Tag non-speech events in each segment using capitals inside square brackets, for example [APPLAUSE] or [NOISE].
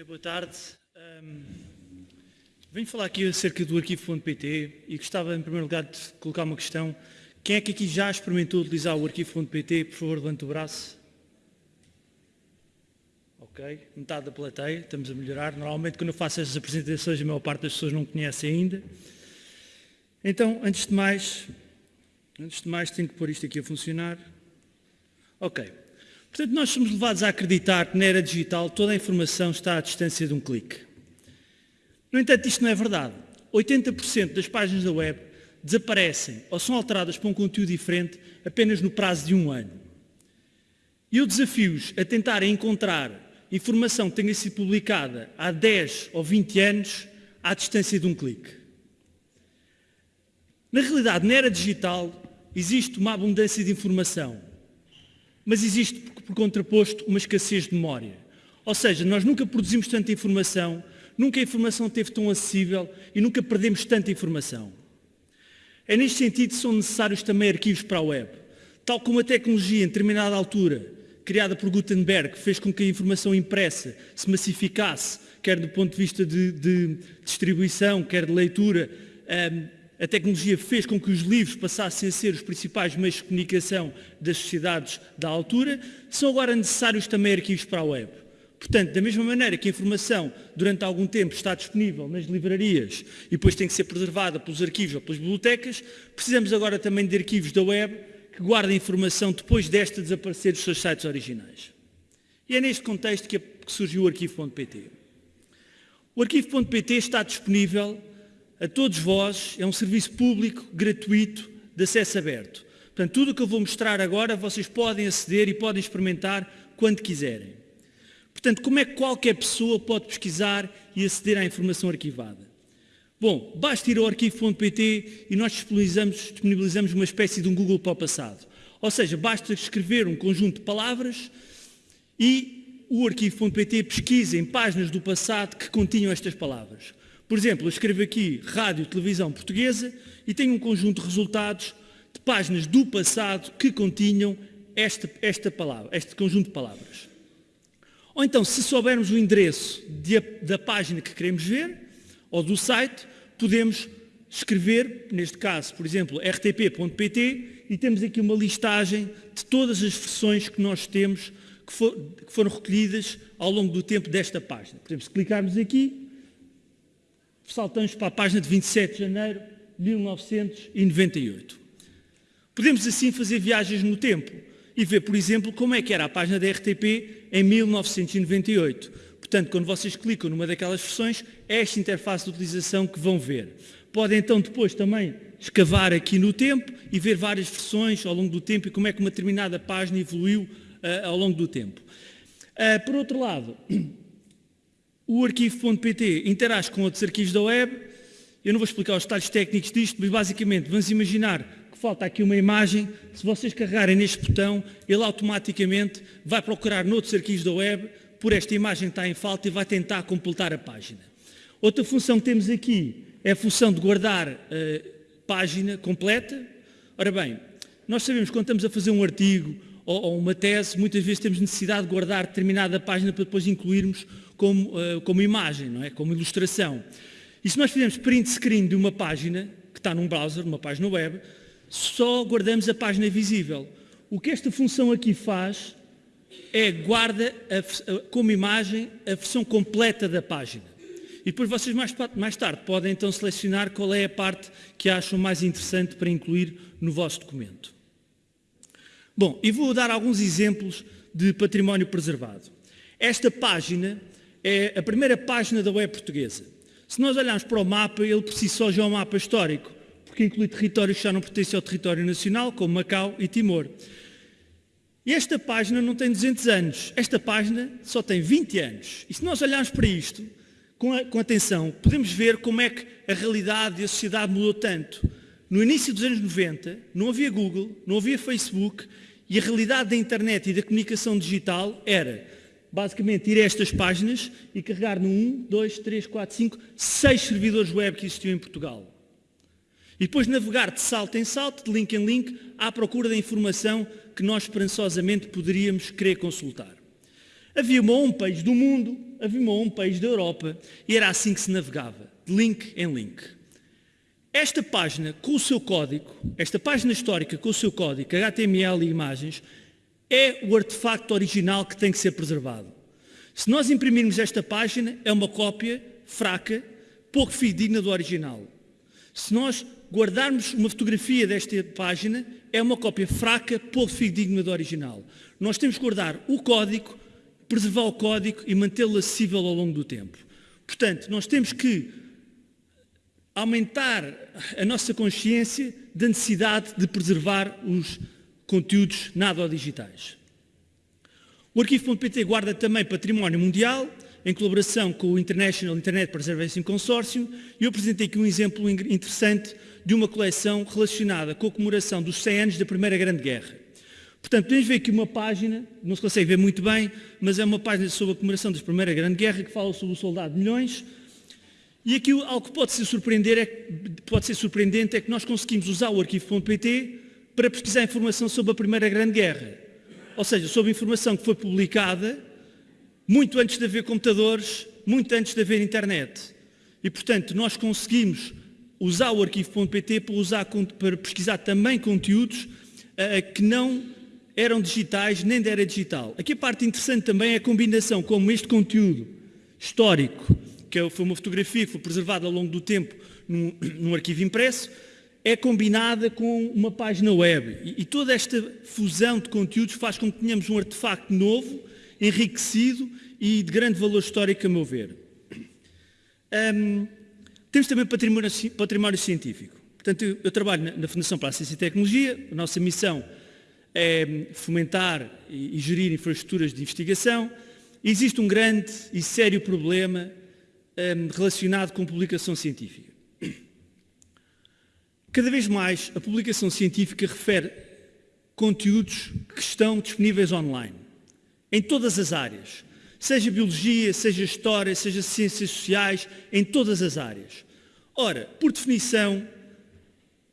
Ok, boa tarde. Um, venho falar aqui acerca do arquivo.pt e gostava em primeiro lugar de colocar uma questão. Quem é que aqui já experimentou utilizar o arquivo.pt? Por favor, levante o braço. Ok, metade da plateia, estamos a melhorar. Normalmente quando eu faço estas apresentações a maior parte das pessoas não conhece ainda. Então, antes de mais, antes de mais tenho que pôr isto aqui a funcionar. Ok. Portanto, nós somos levados a acreditar que na era digital toda a informação está à distância de um clique. No entanto, isto não é verdade. 80% das páginas da web desaparecem ou são alteradas para um conteúdo diferente apenas no prazo de um ano. E eu desafio-os a tentarem encontrar informação que tenha sido publicada há 10 ou 20 anos à distância de um clique. Na realidade, na era digital, existe uma abundância de informação, mas existe, por contraposto, uma escassez de memória. Ou seja, nós nunca produzimos tanta informação, nunca a informação esteve tão acessível e nunca perdemos tanta informação. É neste sentido que são necessários também arquivos para a web. Tal como a tecnologia, em determinada altura, criada por Gutenberg, fez com que a informação impressa se massificasse, quer do ponto de vista de, de distribuição, quer de leitura, um, a tecnologia fez com que os livros passassem a ser os principais meios de comunicação das sociedades da altura, são agora necessários também arquivos para a web. Portanto, da mesma maneira que a informação durante algum tempo está disponível nas livrarias e depois tem que ser preservada pelos arquivos ou pelas bibliotecas, precisamos agora também de arquivos da web que guardem informação depois desta desaparecer dos seus sites originais. E é neste contexto que surgiu o arquivo.pt. O arquivo.pt está disponível a todos vós, é um serviço público, gratuito, de acesso aberto. Portanto, tudo o que eu vou mostrar agora, vocês podem aceder e podem experimentar quando quiserem. Portanto, como é que qualquer pessoa pode pesquisar e aceder à informação arquivada? Bom, basta ir ao arquivo.pt e nós disponibilizamos, disponibilizamos uma espécie de um Google para o passado. Ou seja, basta escrever um conjunto de palavras e o arquivo.pt pesquisa em páginas do passado que continham estas palavras. Por exemplo, eu escrevo aqui Rádio Televisão Portuguesa e tenho um conjunto de resultados de páginas do passado que continham esta, esta palavra, este conjunto de palavras. Ou então, se soubermos o endereço de, da página que queremos ver, ou do site, podemos escrever, neste caso, por exemplo, rtp.pt, e temos aqui uma listagem de todas as versões que nós temos que, for, que foram recolhidas ao longo do tempo desta página. Por exemplo, se clicarmos aqui, saltamos para a página de 27 de janeiro de 1998. Podemos assim fazer viagens no tempo e ver, por exemplo, como é que era a página da RTP em 1998. Portanto, quando vocês clicam numa daquelas versões, é esta interface de utilização que vão ver. Podem então depois também escavar aqui no tempo e ver várias versões ao longo do tempo e como é que uma determinada página evoluiu uh, ao longo do tempo. Uh, por outro lado, o arquivo.pt interage com outros arquivos da web. Eu não vou explicar os detalhes técnicos disto, mas basicamente vamos imaginar que falta aqui uma imagem. Se vocês carregarem neste botão, ele automaticamente vai procurar noutros arquivos da web por esta imagem que está em falta e vai tentar completar a página. Outra função que temos aqui é a função de guardar a eh, página completa. Ora bem, nós sabemos que quando estamos a fazer um artigo ou, ou uma tese, muitas vezes temos necessidade de guardar determinada página para depois incluirmos como, uh, como imagem, não é? como ilustração. E se nós fizermos print screen de uma página, que está num browser, numa página web, só guardamos a página visível. O que esta função aqui faz é guarda a, a, como imagem a versão completa da página. E depois vocês mais, mais tarde podem então selecionar qual é a parte que acham mais interessante para incluir no vosso documento. Bom, e vou dar alguns exemplos de património preservado. Esta página é a primeira página da web portuguesa. Se nós olharmos para o mapa, ele por si só já é um mapa histórico, porque inclui territórios que já não pertencem ao território nacional, como Macau e Timor. E esta página não tem 200 anos, esta página só tem 20 anos. E se nós olharmos para isto, com, a, com atenção, podemos ver como é que a realidade e a sociedade mudou tanto. No início dos anos 90, não havia Google, não havia Facebook, e a realidade da internet e da comunicação digital era basicamente ir a estas páginas e carregar no 1, 2, 3, 4, 5, 6 servidores web que existiam em Portugal. E depois navegar de salto em salto, de link em link, à procura da informação que nós esperançosamente poderíamos querer consultar. Havia uma homepage do mundo havia uma homepage da Europa e era assim que se navegava, de link em link. Esta página com o seu código, esta página histórica com o seu código, HTML e imagens, é o artefacto original que tem que ser preservado. Se nós imprimirmos esta página, é uma cópia fraca, pouco fidedigna do original. Se nós guardarmos uma fotografia desta página, é uma cópia fraca, pouco fidedigna do original. Nós temos que guardar o código, preservar o código e mantê-lo acessível ao longo do tempo. Portanto, nós temos que aumentar a nossa consciência da necessidade de preservar os conteúdos nada digitais. O arquivo.pt guarda também património mundial, em colaboração com o International Internet Preservation Consortium, e eu apresentei aqui um exemplo interessante de uma coleção relacionada com a comemoração dos 100 anos da Primeira Grande Guerra. Portanto, podemos ver aqui uma página, não se consegue ver muito bem, mas é uma página sobre a comemoração da Primeira Grande Guerra que fala sobre o soldado de milhões. E aqui algo que pode ser, surpreender é, pode ser surpreendente é que nós conseguimos usar o arquivo.pt para pesquisar informação sobre a Primeira Grande Guerra. Ou seja, sobre informação que foi publicada muito antes de haver computadores, muito antes de haver internet. E, portanto, nós conseguimos usar o arquivo.pt para, para pesquisar também conteúdos uh, que não eram digitais, nem era digital. Aqui a parte interessante também é a combinação, como este conteúdo histórico, que é, foi uma fotografia que foi preservada ao longo do tempo num, [CLEARS THROAT] num arquivo impresso, é combinada com uma página web. E, toda esta fusão de conteúdos faz com que tenhamos um artefacto novo, enriquecido e de grande valor histórico, a meu ver. Um, temos também património, património científico. Portanto, eu, eu trabalho na, na, Fundação para a Ciência e Tecnologia, a nossa missão é fomentar e, e gerir infraestruturas de investigação. Existe um grande e sério problema um, relacionado com publicação científica. Cada vez mais a publicação científica refere conteúdos que estão disponíveis online, em todas as áreas, seja biologia, seja história, seja ciências sociais, em todas as áreas. Ora, por definição,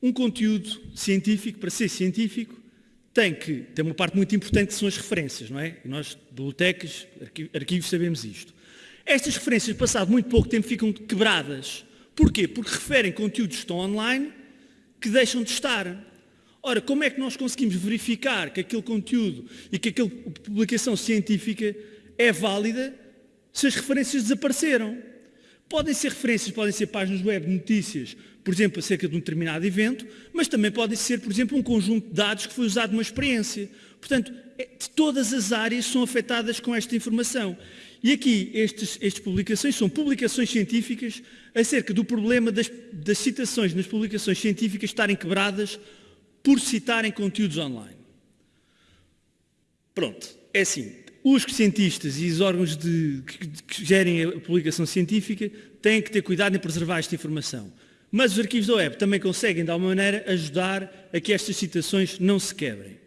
um conteúdo científico, para ser científico, tem que ter uma parte muito importante que são as referências, não é? Nós, bibliotecas, arquivos, sabemos isto. Estas referências, passado muito pouco tempo, ficam quebradas. Porquê? Porque referem conteúdos que estão online que deixam de estar. Ora, como é que nós conseguimos verificar que aquele conteúdo e que aquela publicação científica é válida se as referências desapareceram? Podem ser referências, podem ser páginas web de notícias, por exemplo, acerca de um determinado evento, mas também podem ser, por exemplo, um conjunto de dados que foi usado numa experiência. Portanto, é, todas as áreas são afetadas com esta informação. E aqui, estas, estas publicações são publicações científicas acerca do problema das, das citações nas publicações científicas estarem quebradas por citarem conteúdos online. Pronto, é assim. Os cientistas e os órgãos de, que, que gerem a publicação científica têm que ter cuidado em preservar esta informação. Mas os arquivos da web também conseguem, de alguma maneira, ajudar a que estas citações não se quebrem.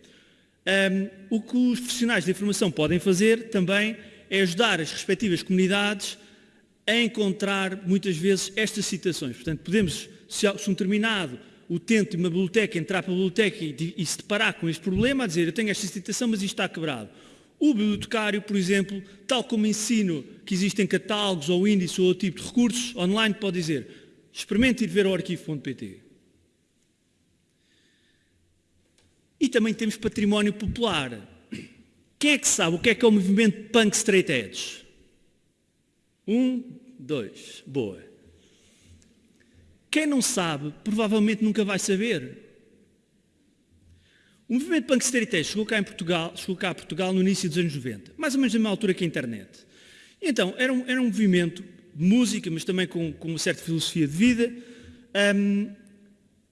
Um, o que os profissionais de informação podem fazer também é ajudar as respectivas comunidades a encontrar, muitas vezes, estas citações. Portanto, podemos, se um determinado utente de uma biblioteca entrar para a biblioteca e, e se deparar com este problema, a dizer, eu tenho esta citação, mas isto está quebrado. O bibliotecário, por exemplo, tal como ensino que existem catálogos ou índices ou outro tipo de recursos online, pode dizer, experimente ir ver o arquivo.pt. E também temos património popular. Quem é que sabe o que é que é o movimento Punk Straight Edge? Um, dois, boa. Quem não sabe, provavelmente nunca vai saber. O movimento Punk Straight Edge chegou cá, em Portugal, chegou cá a Portugal no início dos anos 90, mais ou menos na mesma altura que a internet. Então, era um, era um movimento de música, mas também com, com uma certa filosofia de vida, um,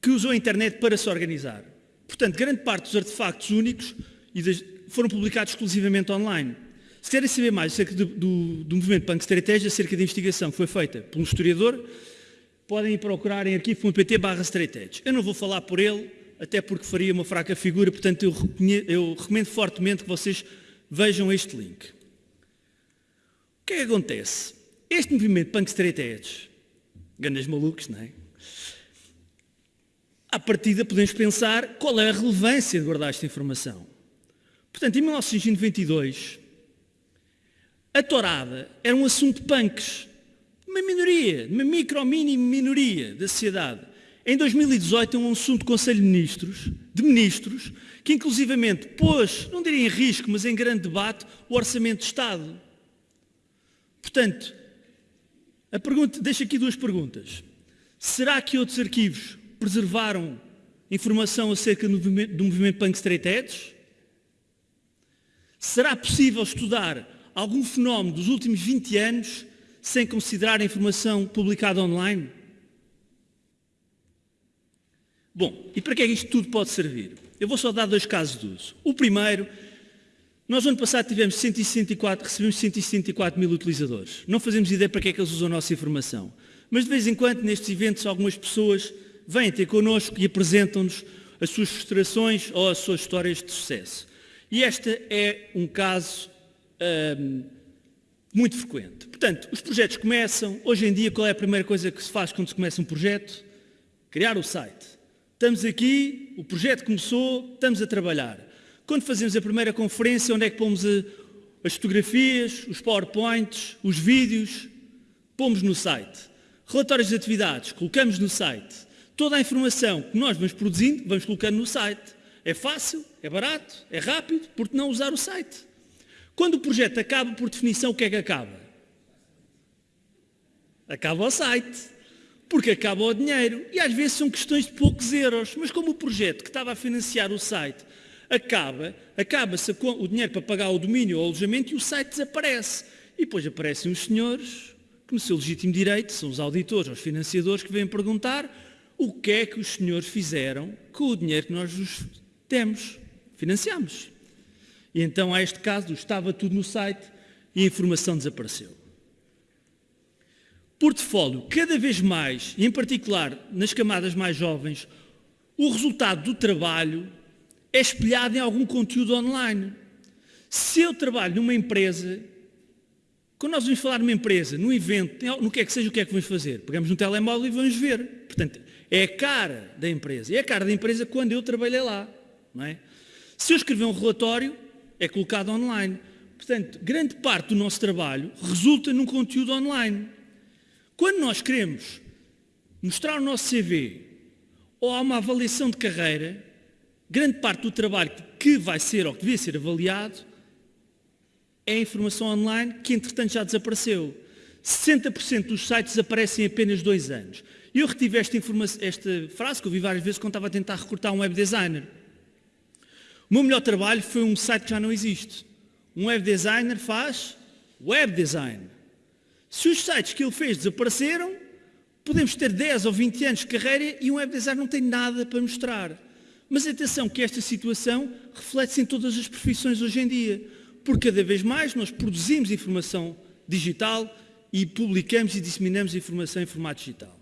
que usou a internet para se organizar. Portanto, grande parte dos artefactos únicos foram publicados exclusivamente online. Se querem saber mais acerca do, do, do movimento Punk Estratégia, acerca da investigação que foi feita por um historiador, podem ir procurar em arquivo.pt barra Eu não vou falar por ele, até porque faria uma fraca figura, portanto eu, eu recomendo fortemente que vocês vejam este link. O que é que acontece? Este movimento Punk Straight grandes malucos, não é? À partida podemos pensar qual é a relevância de guardar esta informação. Portanto, em 1992, A tourada era um assunto punks, uma minoria, uma micro, mini minoria da sociedade. Em 2018 é um assunto do Conselho de Ministros, de Ministros, que inclusivamente pôs, não diria em risco, mas em grande debate, o Orçamento de Estado. Portanto, a pergunta, deixo aqui duas perguntas. Será que outros arquivos preservaram informação acerca do movimento, do movimento Punk Straight Edge? Será possível estudar algum fenómeno dos últimos 20 anos sem considerar a informação publicada online? Bom, e para que é que isto tudo pode servir? Eu vou só dar dois casos de uso. O primeiro, nós no ano passado tivemos 164, recebemos 164 mil utilizadores. Não fazemos ideia para que é que eles usam a nossa informação. Mas de vez em quando, nestes eventos, algumas pessoas vêm ter connosco e apresentam-nos as suas frustrações ou as suas histórias de sucesso. E este é um caso hum, muito frequente. Portanto, os projetos começam, hoje em dia qual é a primeira coisa que se faz quando se começa um projeto? Criar o site. Estamos aqui, o projeto começou, estamos a trabalhar. Quando fazemos a primeira conferência, onde é que pomos a, as fotografias, os PowerPoints, os vídeos? Pomos no site. Relatórios de atividades, colocamos no site. Toda a informação que nós vamos produzindo, vamos colocando no site. É fácil, é barato, é rápido, porque não usar o site? Quando o projeto acaba, por definição, o que é que acaba? Acaba o site, porque acaba o dinheiro. E às vezes são questões de poucos euros. Mas como o projeto que estava a financiar o site acaba, acaba-se o dinheiro para pagar o domínio ou o alojamento e o site desaparece. E depois aparecem os senhores, que no seu legítimo direito, são os auditores, os financiadores, que vêm perguntar o que é que os senhores fizeram com o dinheiro que nós vos temos, financiamos. E então há este caso, estava tudo no site e a informação desapareceu. Portfólio, cada vez mais, e em particular nas camadas mais jovens, o resultado do trabalho é espelhado em algum conteúdo online. Se eu trabalho numa empresa, quando nós vamos falar numa empresa, num evento, no que é que seja, o que é que vamos fazer? Pegamos um telemóvel e vamos ver. Portanto, é a cara da empresa. É a cara da empresa quando eu trabalhei lá. Não é? Se eu escrever um relatório, é colocado online. Portanto, grande parte do nosso trabalho resulta num conteúdo online. Quando nós queremos mostrar o nosso CV ou há uma avaliação de carreira, grande parte do trabalho que vai ser ou que devia ser avaliado é informação online que entretanto já desapareceu. 60% dos sites desaparecem em apenas dois anos. Eu retive esta, esta frase que eu vi várias vezes quando estava a tentar recrutar um web designer. O meu melhor trabalho foi um site que já não existe. Um web designer faz web design. Se os sites que ele fez desapareceram, podemos ter 10 ou 20 anos de carreira e um web designer não tem nada para mostrar. Mas atenção que esta situação reflete-se em todas as profissões hoje em dia, porque cada vez mais nós produzimos informação digital e publicamos e disseminamos informação em formato digital.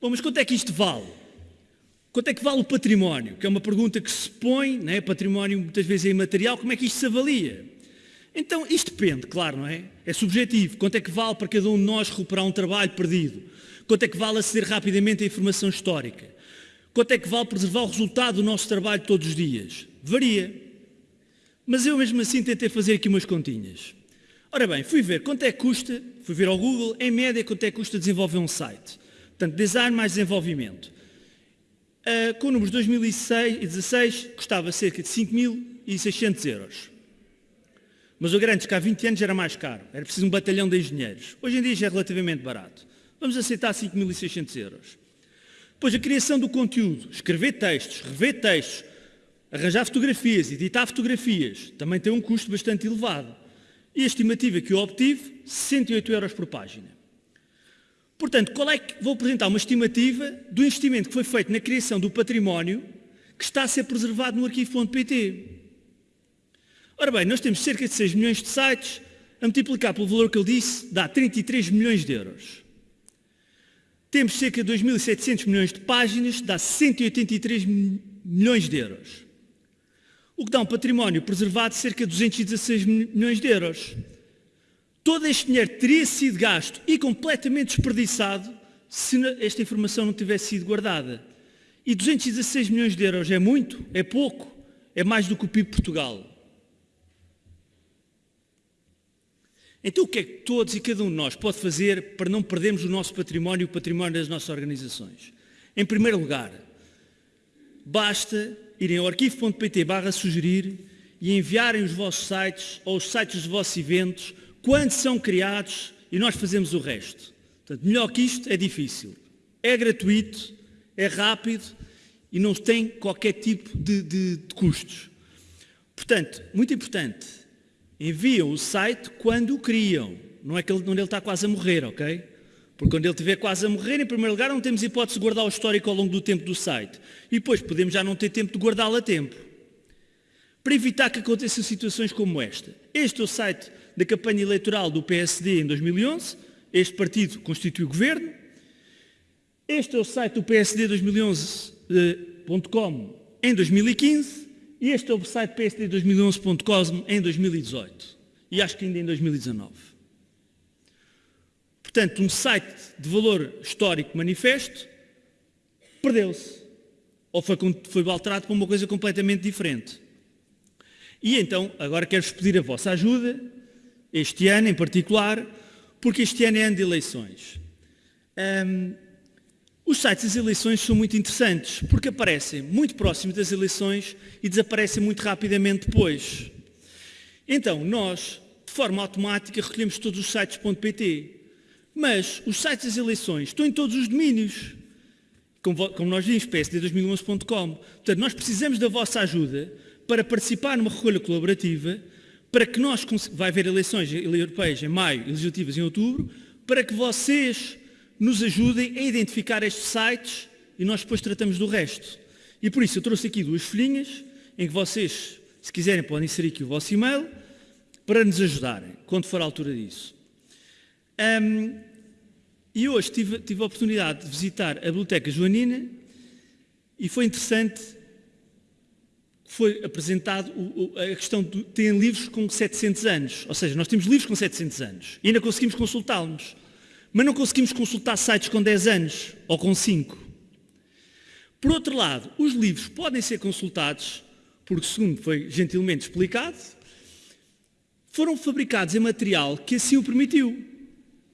Bom, mas quanto é que isto vale? Quanto é que vale o património? Que é uma pergunta que se põe, né? património muitas vezes é imaterial, como é que isto se avalia? Então, isto depende, claro, não é? É subjetivo. Quanto é que vale para cada um de nós recuperar um trabalho perdido? Quanto é que vale aceder rapidamente à informação histórica? Quanto é que vale preservar o resultado do nosso trabalho todos os dias? Varia. Mas eu mesmo assim tentei fazer aqui umas continhas. Ora bem, fui ver quanto é que custa, fui ver ao Google, em média, quanto é que custa desenvolver um site. Portanto, design mais desenvolvimento. Uh, com números de 2016 custava cerca de 5.600 euros. Mas o grande que há 20 anos era mais caro, era preciso um batalhão de engenheiros. Hoje em dia já é relativamente barato. Vamos aceitar 5.600 euros. Depois a criação do conteúdo, escrever textos, rever textos, arranjar fotografias, editar fotografias, também tem um custo bastante elevado. E a estimativa que eu obtive, 68 euros por página. Portanto, qual é que, vou apresentar uma estimativa do investimento que foi feito na criação do património que está a ser preservado no arquivo.pt. Ora bem, nós temos cerca de 6 milhões de sites, a multiplicar pelo valor que eu disse, dá 33 milhões de euros. Temos cerca de 2.700 milhões de páginas, dá 183 milhões de euros. O que dá um património preservado de cerca de 216 milhões de euros. Todo este dinheiro teria sido gasto e completamente desperdiçado se esta informação não tivesse sido guardada. E 216 milhões de euros é muito? É pouco? É mais do que o PIB de Portugal. Então o que é que todos e cada um de nós pode fazer para não perdermos o nosso património e o património das nossas organizações? Em primeiro lugar, basta irem ao arquivo.pt barra sugerir e enviarem os vossos sites ou os sites dos vossos eventos quando são criados e nós fazemos o resto. Portanto, melhor que isto é difícil. É gratuito, é rápido e não tem qualquer tipo de, de, de custos. Portanto, muito importante, enviam o site quando o criam. Não é que ele, ele está quase a morrer, ok? Porque quando ele estiver quase a morrer, em primeiro lugar, não temos hipótese de guardar o histórico ao longo do tempo do site. E depois podemos já não ter tempo de guardá-lo a tempo. Para evitar que aconteçam situações como esta. Este é o site da campanha eleitoral do PSD em 2011. Este partido constitui o governo. Este é o site do PSD 2011.com em 2015 e este é o site PSD 2011.com em 2018 e acho que ainda em 2019. Portanto, um site de valor histórico manifesto perdeu-se ou foi, foi alterado para uma coisa completamente diferente. E então, agora quero-vos pedir a vossa ajuda, este ano em particular, porque este ano é ano de eleições. Um, os sites das eleições são muito interessantes porque aparecem muito próximos das eleições e desaparecem muito rapidamente depois. Então, nós, de forma automática, recolhemos todos os sites.pt. Mas os sites das eleições estão em todos os domínios. Como, como nós vimos, psd2011.com. Portanto, nós precisamos da vossa ajuda para participar numa recolha colaborativa, para que nós, vai haver eleições europeias em maio e legislativas em outubro, para que vocês nos ajudem a identificar estes sites e nós depois tratamos do resto. E por isso eu trouxe aqui duas folhinhas em que vocês, se quiserem, podem inserir aqui o vosso e-mail para nos ajudarem, quando for a altura disso. Um, e hoje tive, tive a oportunidade de visitar a Biblioteca Joanina e foi interessante, foi apresentado a questão de ter livros com 700 anos, ou seja, nós temos livros com 700 anos e ainda conseguimos consultá-los mas não conseguimos consultar sites com 10 anos ou com 5. Por outro lado, os livros podem ser consultados, porque segundo foi gentilmente explicado, foram fabricados em material que assim o permitiu.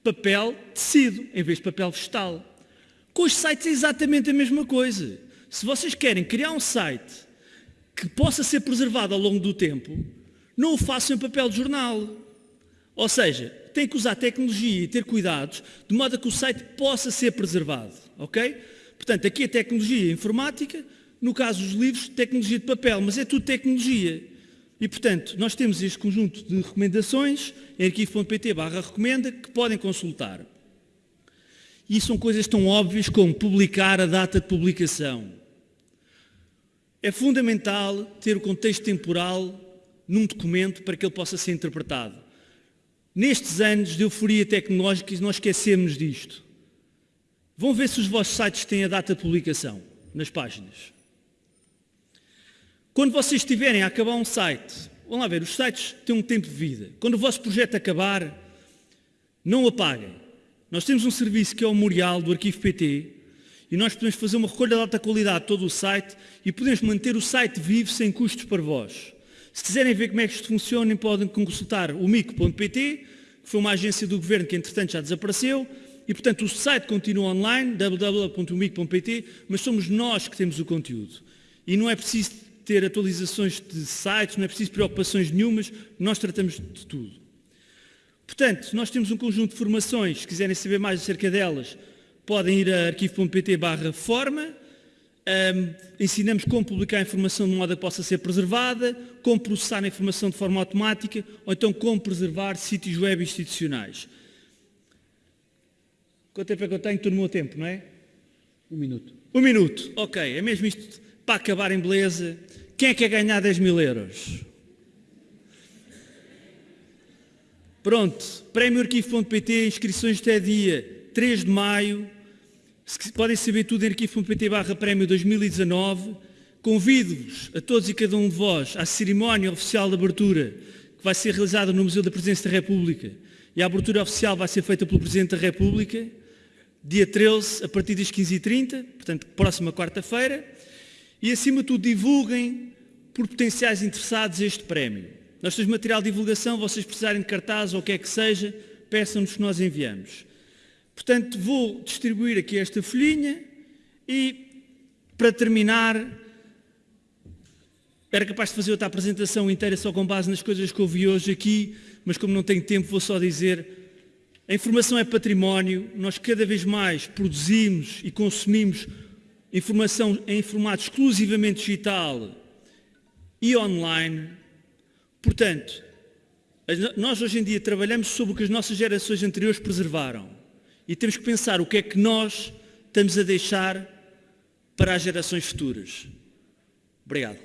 Papel tecido, em vez de papel vegetal. Com os sites é exatamente a mesma coisa. Se vocês querem criar um site que possa ser preservado ao longo do tempo, não o façam em papel de jornal. Ou seja, tem que usar tecnologia e ter cuidados de modo a que o site possa ser preservado. Ok? Portanto, aqui a tecnologia informática, no caso dos livros, tecnologia de papel, mas é tudo tecnologia. E, portanto, nós temos este conjunto de recomendações em arquivo.pt recomenda que podem consultar. E são coisas tão óbvias como publicar a data de publicação. É fundamental ter o contexto temporal num documento para que ele possa ser interpretado. Nestes anos de euforia tecnológica, nós esquecemos disto. Vão ver se os vossos sites têm a data de publicação nas páginas. Quando vocês estiverem a acabar um site, vão lá ver, os sites têm um tempo de vida. Quando o vosso projeto acabar, não o apaguem. Nós temos um serviço que é o Memorial do Arquivo PT e nós podemos fazer uma recolha de alta qualidade de todo o site e podemos manter o site vivo sem custos para vós. Se quiserem ver como é que isto funciona, podem consultar o mico.pt, que foi uma agência do governo que entretanto já desapareceu, e portanto o site continua online, www.mico.pt, mas somos nós que temos o conteúdo. E não é preciso ter atualizações de sites, não é preciso preocupações nenhumas, nós tratamos de tudo. Portanto, nós temos um conjunto de formações, se quiserem saber mais acerca delas, podem ir a arquivo.pt barra forma, um, ensinamos como publicar a informação de modo a que possa ser preservada, como processar a informação de forma automática, ou então como preservar sítios web institucionais. Quanto tempo é que eu tenho? Estou no meu tempo, não é? Um minuto. Um minuto, ok. É mesmo isto para acabar em beleza. Quem é que quer ganhar 10 mil euros? Pronto, prémio arquivo.pt, inscrições até dia 3 de maio, Podem saber tudo em arquivo.pt barra prémio 2019. Convido-vos a todos e cada um de vós à cerimónia oficial de abertura que vai ser realizada no Museu da Presidência da República. E a abertura oficial vai ser feita pelo Presidente da República, dia 13, a partir das 15h30, portanto, próxima quarta-feira. E, acima de tudo, divulguem por potenciais interessados este prémio. Nós temos material de divulgação, vocês precisarem de cartaz ou o que é que seja, peçam-nos que nós enviamos. Portanto, vou distribuir aqui esta folhinha e, para terminar, era capaz de fazer outra apresentação inteira só com base nas coisas que ouvi hoje aqui, mas como não tenho tempo, vou só dizer a informação é património, nós cada vez mais produzimos e consumimos informação em formato exclusivamente digital e online. Portanto, nós hoje em dia trabalhamos sobre o que as nossas gerações anteriores preservaram e temos que pensar o que é que nós estamos a deixar para as gerações futuras. Obrigado.